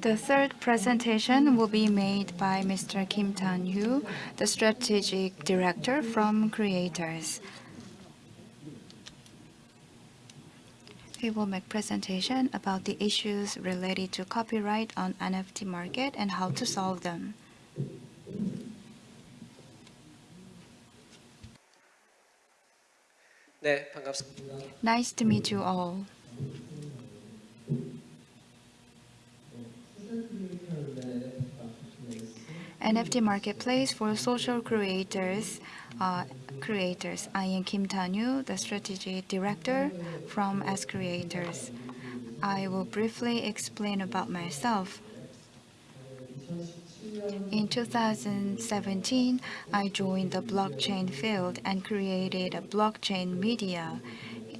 The third presentation will be made by Mr. Kim Tan-yu, the Strategic Director from Creators. He will make presentation about the issues related to copyright on NFT market and how to solve them. Nice to meet you all. NFT marketplace for social creators. Uh, creators. I am Kim Tanyu, the strategy director from S Creators. I will briefly explain about myself. In 2017, I joined the blockchain field and created a blockchain media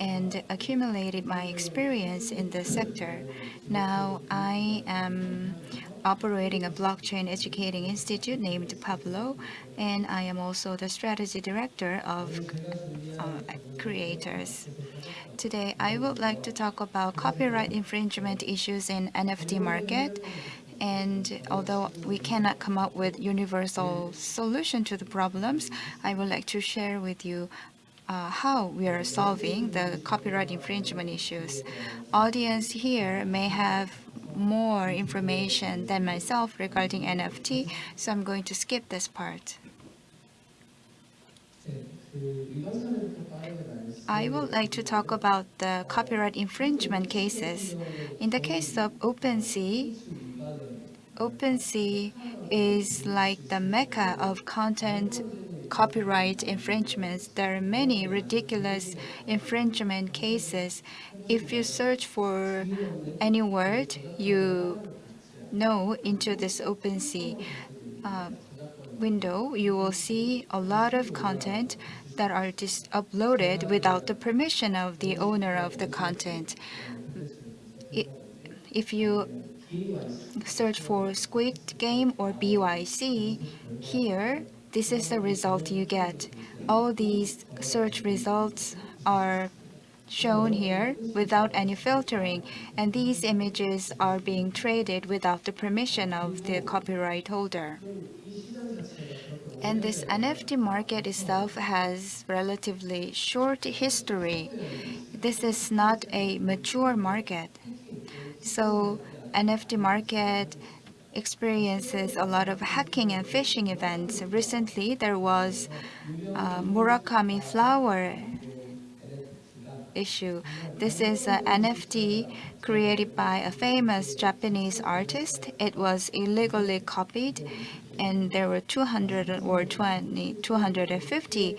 and accumulated my experience in the sector. Now I am operating a blockchain educating institute named Pablo, and I am also the strategy director of uh, creators. Today, I would like to talk about copyright infringement issues in NFT market. And although we cannot come up with universal solution to the problems, I would like to share with you uh, how we are solving the copyright infringement issues. Audience here may have more information than myself regarding NFT, so I'm going to skip this part. I would like to talk about the copyright infringement cases. In the case of OpenSea, OpenSea is like the mecca of content copyright infringements. There are many ridiculous infringement cases. If you search for any word you know into this OpenSea uh, window, you will see a lot of content that are just uploaded without the permission of the owner of the content. If you search for Squid Game or BYC, here this is the result you get. All these search results are shown here without any filtering, and these images are being traded without the permission of the copyright holder. And this NFT market itself has relatively short history. This is not a mature market. So NFT market experiences a lot of hacking and phishing events. Recently, there was a Murakami flower issue. This is an NFT created by a famous Japanese artist. It was illegally copied and there were 200 or 20, 250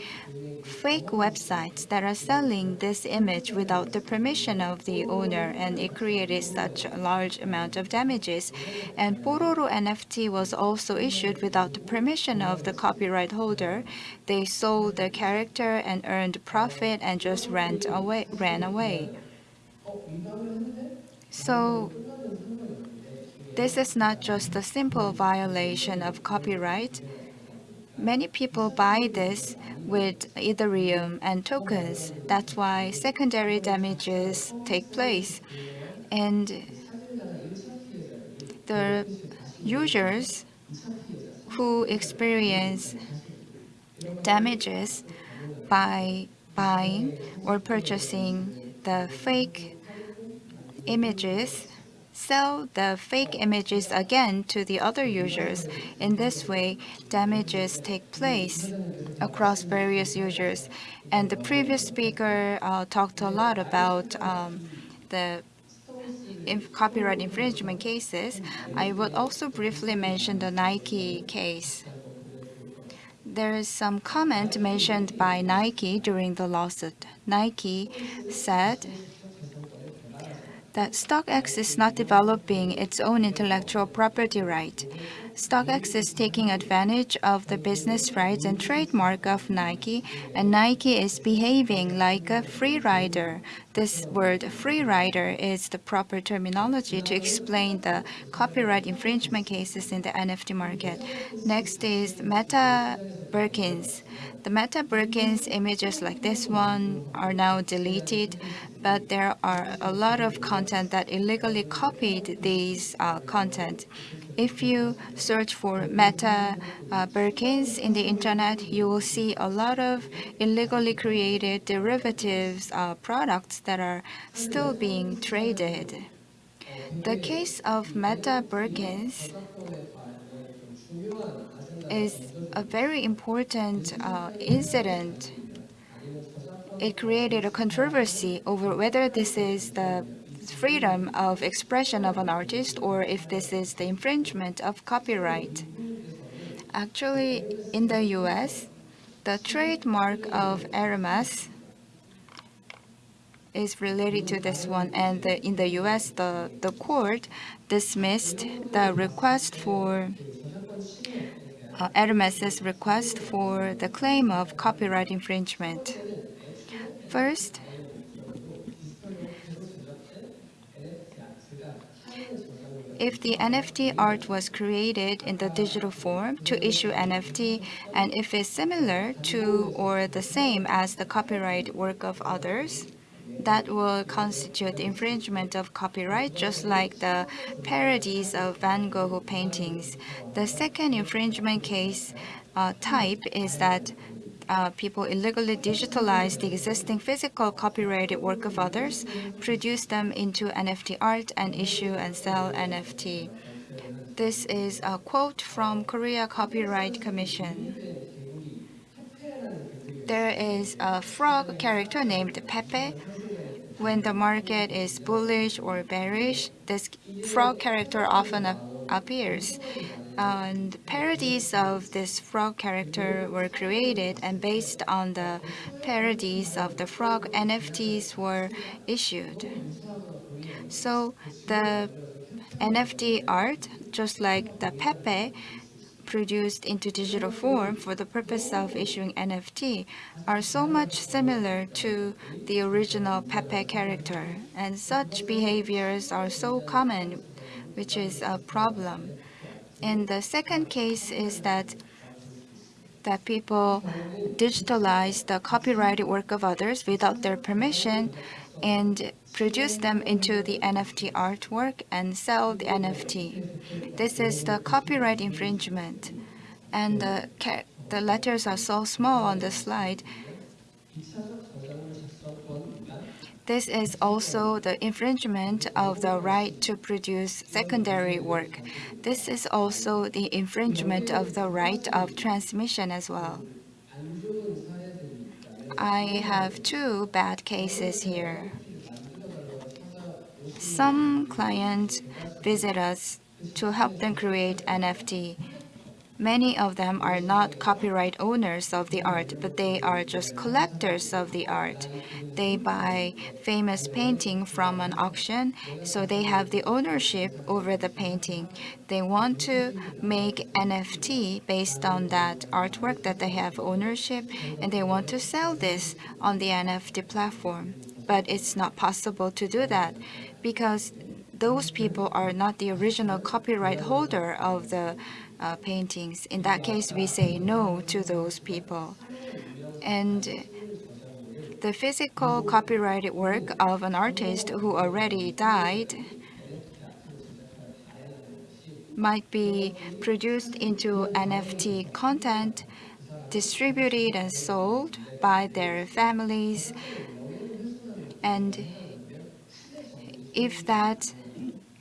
fake websites that are selling this image without the permission of the owner, and it created such a large amount of damages. And Pororo NFT was also issued without the permission of the copyright holder. They sold the character and earned profit and just ran away. Ran away. So this is not just a simple violation of copyright. Many people buy this with Ethereum and tokens. That's why secondary damages take place. And the users who experience damages by buying or purchasing the fake images sell the fake images again to the other users. In this way, damages take place across various users. And the previous speaker uh, talked a lot about um, the copyright infringement cases. I would also briefly mention the Nike case. There is some comment mentioned by Nike during the lawsuit. Nike said that StockX is not developing its own intellectual property right. StockX is taking advantage of the business rights and trademark of Nike, and Nike is behaving like a free rider. This word free rider is the proper terminology to explain the copyright infringement cases in the NFT market. Next is Meta Birkins. The Meta Birkins images like this one are now deleted, but there are a lot of content that illegally copied these uh, content. If you search for Meta uh, Birkins in the internet, you will see a lot of illegally created derivatives uh, products that are still being traded. The case of Meta Birkins is a very important uh, incident. It created a controversy over whether this is the freedom of expression of an artist or if this is the infringement of copyright. Actually, in the US, the trademark of Hermes is related to this one. And the, in the US, the, the court dismissed the request for uh, Hermes's request for the claim of copyright infringement. First, if the NFT art was created in the digital form to issue NFT, and if it's similar to or the same as the copyright work of others, that will constitute infringement of copyright, just like the parodies of Van Gogh paintings. The second infringement case uh, type is that uh, people illegally digitalize the existing physical copyrighted work of others, produce them into NFT art, and issue and sell NFT. This is a quote from Korea Copyright Commission. There is a frog character named Pepe. When the market is bullish or bearish, this frog character often appears and parodies of this frog character were created and based on the parodies of the frog NFTs were issued. So the NFT art, just like the Pepe, produced into digital form for the purpose of issuing NFT are so much similar to the original Pepe character, and such behaviors are so common, which is a problem. And the second case is that that people digitalize the copyrighted work of others without their permission and produce them into the NFT artwork and sell the NFT. This is the copyright infringement. And the, the letters are so small on the slide this is also the infringement of the right to produce secondary work. This is also the infringement of the right of transmission as well. I have two bad cases here. Some clients visit us to help them create NFT Many of them are not copyright owners of the art, but they are just collectors of the art. They buy famous painting from an auction, so they have the ownership over the painting. They want to make NFT based on that artwork that they have ownership, and they want to sell this on the NFT platform. But it's not possible to do that because those people are not the original copyright holder of the uh, paintings. In that case, we say no to those people. And the physical copyrighted work of an artist who already died might be produced into NFT content, distributed and sold by their families. And if that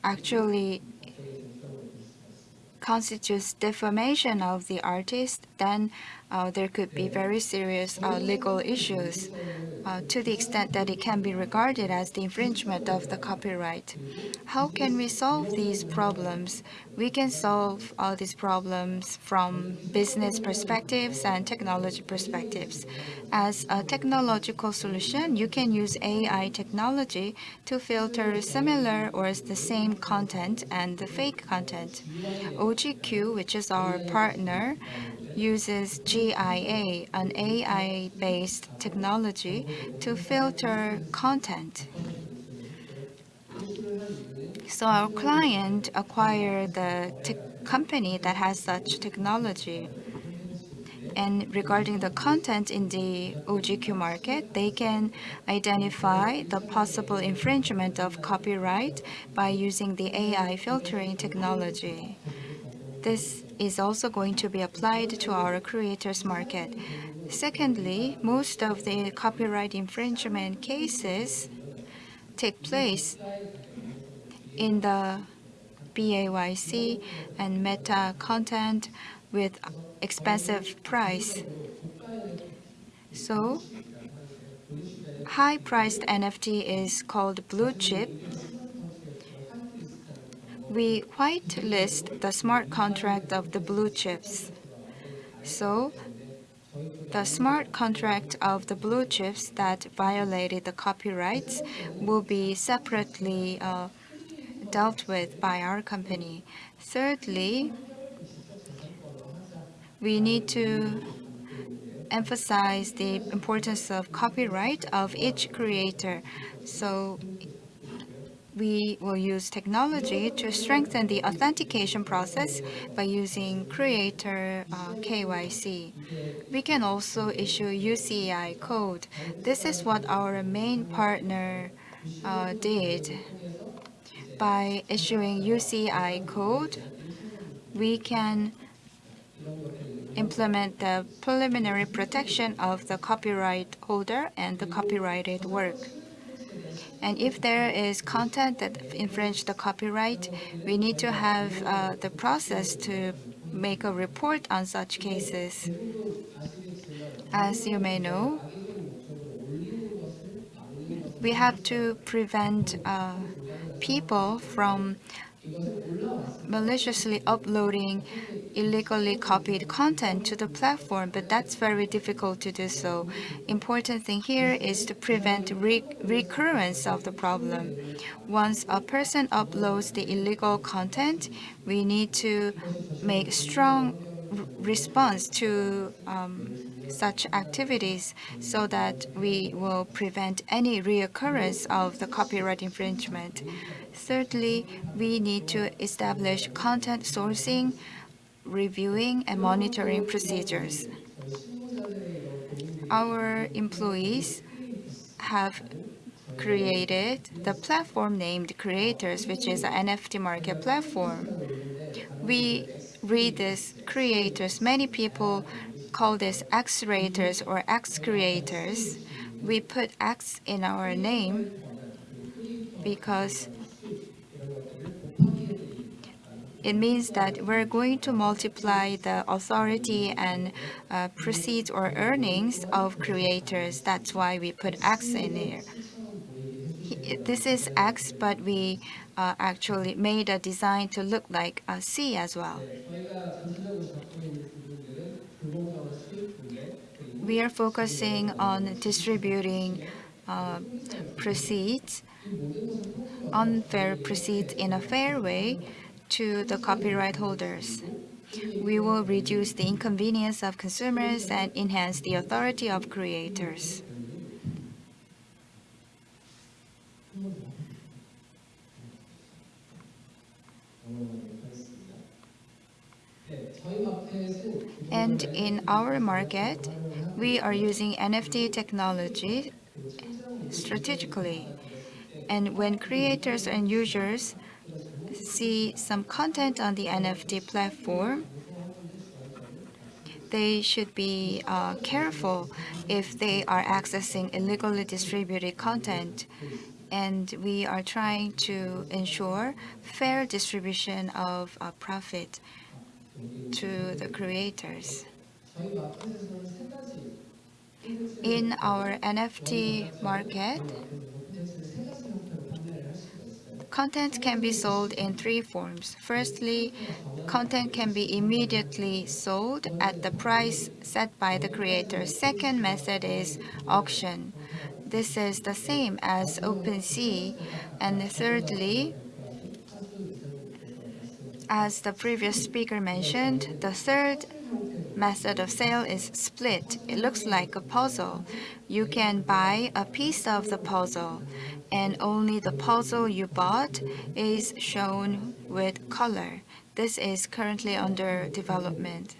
actually constitutes defamation of the artist, then uh, there could be very serious uh, legal issues uh, to the extent that it can be regarded as the infringement of the copyright. How can we solve these problems? We can solve all these problems from business perspectives and technology perspectives. As a technological solution, you can use AI technology to filter similar or the same content and the fake content. OGQ, which is our partner, uses GIA, an AI-based technology, to filter content. So our client acquired the company that has such technology. And regarding the content in the OGQ market, they can identify the possible infringement of copyright by using the AI filtering technology. This is also going to be applied to our creators market. Secondly, most of the copyright infringement cases take place in the BAYC and meta content with expensive price. So high-priced NFT is called blue chip. We whitelist the smart contract of the blue chips. So the smart contract of the blue chips that violated the copyrights will be separately uh, dealt with by our company. Thirdly, we need to emphasize the importance of copyright of each creator. So we will use technology to strengthen the authentication process by using creator uh, KYC. We can also issue UCI code. This is what our main partner uh, did. By issuing UCI code, we can implement the preliminary protection of the copyright holder and the copyrighted work. And if there is content that infringes the copyright, we need to have uh, the process to make a report on such cases. As you may know, we have to prevent uh, people from maliciously uploading illegally copied content to the platform, but that's very difficult to do so. Important thing here is to prevent recurrence of the problem. Once a person uploads the illegal content, we need to make strong response to um, such activities so that we will prevent any reoccurrence of the copyright infringement. Thirdly, we need to establish content sourcing, reviewing, and monitoring procedures. Our employees have created the platform named Creators, which is an NFT market platform. We read this Creators. Many people call this X-Creators or X-Creators. We put X in our name because it means that we're going to multiply the authority and uh, proceeds or earnings of creators. That's why we put X in here. This is X, but we uh, actually made a design to look like a C as well. We are focusing on distributing uh, proceeds, unfair proceeds in a fair way to the copyright holders. We will reduce the inconvenience of consumers and enhance the authority of creators. And in our market, we are using NFT technology strategically. And when creators and users see some content on the NFT platform, they should be uh, careful if they are accessing illegally distributed content. And we are trying to ensure fair distribution of uh, profit to the creators. In our NFT market, Content can be sold in three forms. Firstly, content can be immediately sold at the price set by the creator. Second method is auction. This is the same as OpenSea. And thirdly, as the previous speaker mentioned, the third method of sale is split. It looks like a puzzle. You can buy a piece of the puzzle, and only the puzzle you bought is shown with color. This is currently under development.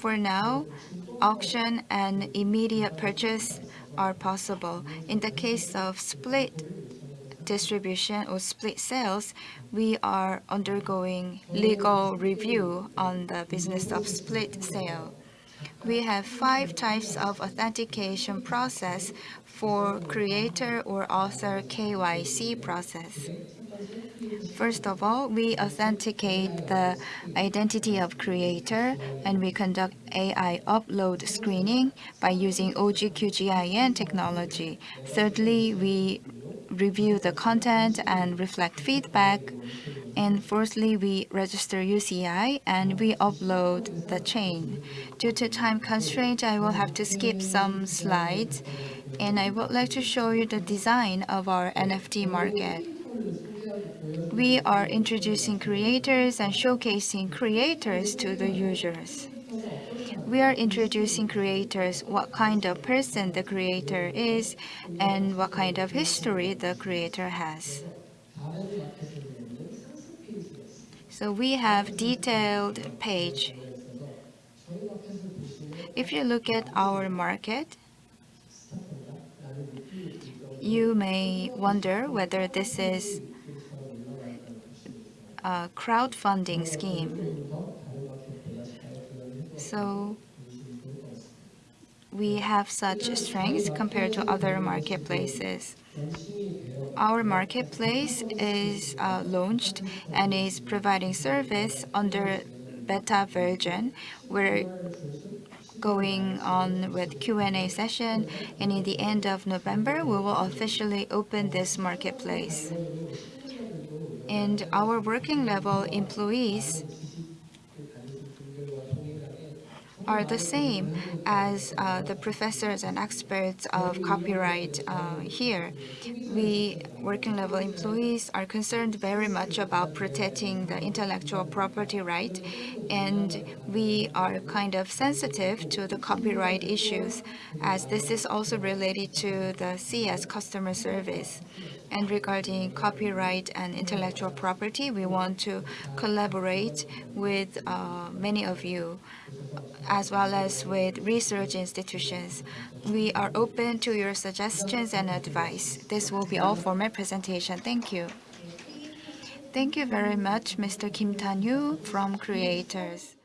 For now, auction and immediate purchase are possible. In the case of split distribution or split sales, we are undergoing legal review on the business of split sale. We have five types of authentication process for creator or author KYC process. First of all, we authenticate the identity of creator, and we conduct AI upload screening by using OGQGIN technology. Thirdly, we review the content and reflect feedback. And fourthly, we register UCI and we upload the chain. Due to time constraint, I will have to skip some slides. And I would like to show you the design of our NFT market. We are introducing creators and showcasing creators to the users. We are introducing creators, what kind of person the creator is, and what kind of history the creator has. So we have detailed page. If you look at our market, you may wonder whether this is a crowdfunding scheme. So we have such strengths compared to other marketplaces. Our marketplace is uh, launched and is providing service under beta version. We're going on with Q&A session, and in the end of November, we will officially open this marketplace. And our working level employees are the same as uh, the professors and experts of copyright uh, here. We working level employees are concerned very much about protecting the intellectual property right and we are kind of sensitive to the copyright issues as this is also related to the CS customer service. And regarding copyright and intellectual property, we want to collaborate with uh, many of you as well as with research institutions. We are open to your suggestions and advice. This will be all for my presentation. Thank you. Thank you very much, Mr. Kim Tan-yu from Creators.